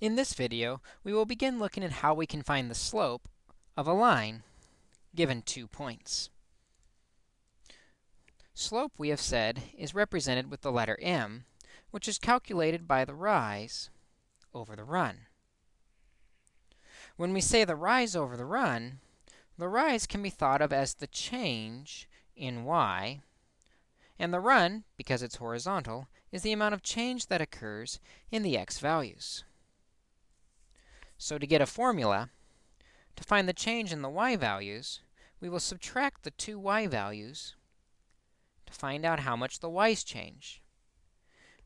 In this video, we will begin looking at how we can find the slope of a line given two points. Slope, we have said, is represented with the letter m, which is calculated by the rise over the run. When we say the rise over the run, the rise can be thought of as the change in y, and the run, because it's horizontal, is the amount of change that occurs in the x values. So to get a formula, to find the change in the y values, we will subtract the two y values to find out how much the y's change.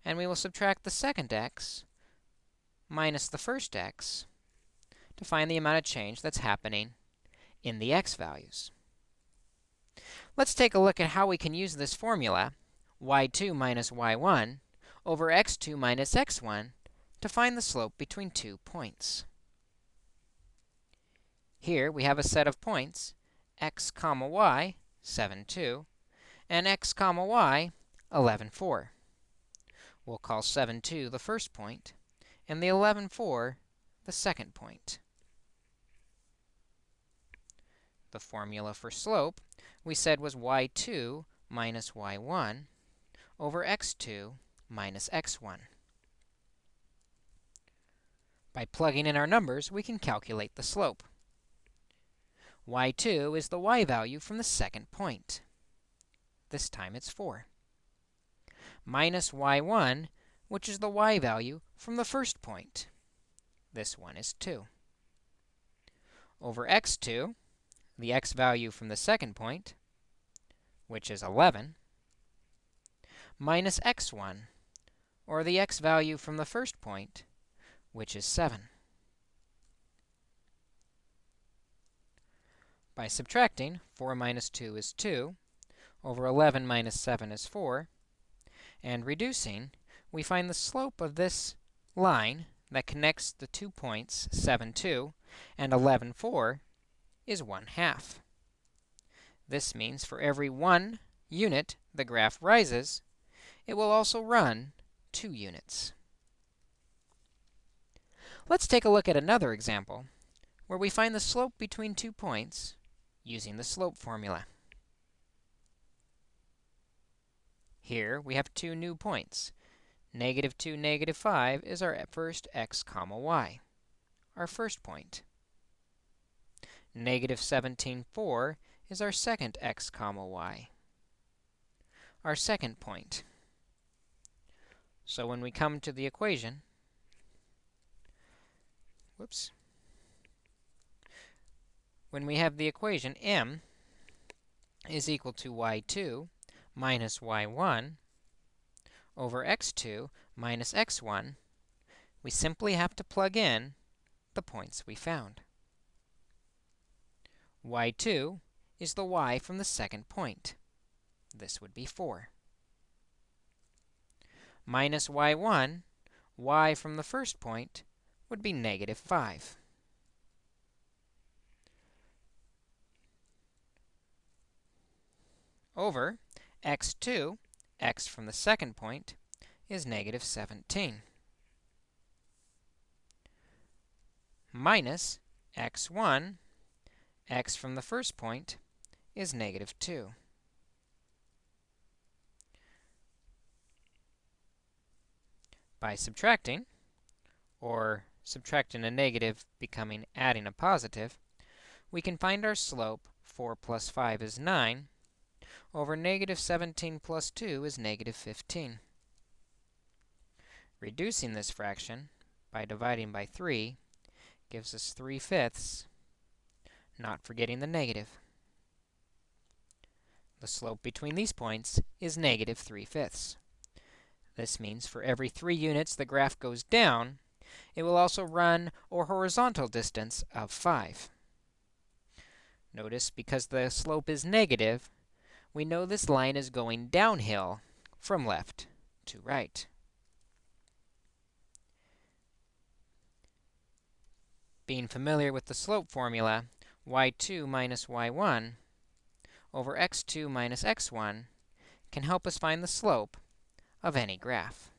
And we will subtract the second x minus the first x to find the amount of change that's happening in the x values. Let's take a look at how we can use this formula, y2 minus y1 over x2 minus x1, to find the slope between two points. Here we have a set of points, x comma y, 7, 2, and x comma y, 11, 4. We'll call 7, 2 the first point, and the 11, 4 the second point. The formula for slope we said was y2 minus y1 over x2 minus x1. By plugging in our numbers, we can calculate the slope y2 is the y value from the second point. This time it's 4. Minus y1, which is the y value from the first point. This one is 2. Over x2, the x value from the second point, which is 11, minus x1, or the x value from the first point, which is 7. By subtracting, 4 minus 2 is 2, over 11 minus 7 is 4, and reducing, we find the slope of this line that connects the two points 7, 2 and 11, 4 is 1 half. This means for every one unit the graph rises, it will also run 2 units. Let's take a look at another example where we find the slope between two points using the slope formula. Here, we have two new points. Negative 2, negative 5 is our first x comma y, our first point. Negative 17, 4 is our second x comma y, our second point. So when we come to the equation, whoops, when we have the equation m is equal to y2 minus y1 over x2 minus x1, we simply have to plug in the points we found. y2 is the y from the second point. This would be 4. Minus y1, y from the first point, would be negative 5. Over x2, x from the second point, is negative 17, minus x1, x from the first point, is negative 2. By subtracting, or subtracting a negative becoming adding a positive, we can find our slope 4 plus 5 is 9, over negative 17 plus 2 is negative 15. Reducing this fraction by dividing by 3 gives us 3 fifths, not forgetting the negative. The slope between these points is negative 3 fifths. This means for every 3 units the graph goes down, it will also run a horizontal distance of 5. Notice, because the slope is negative, we know this line is going downhill from left to right. Being familiar with the slope formula, y2 minus y1 over x2 minus x1 can help us find the slope of any graph.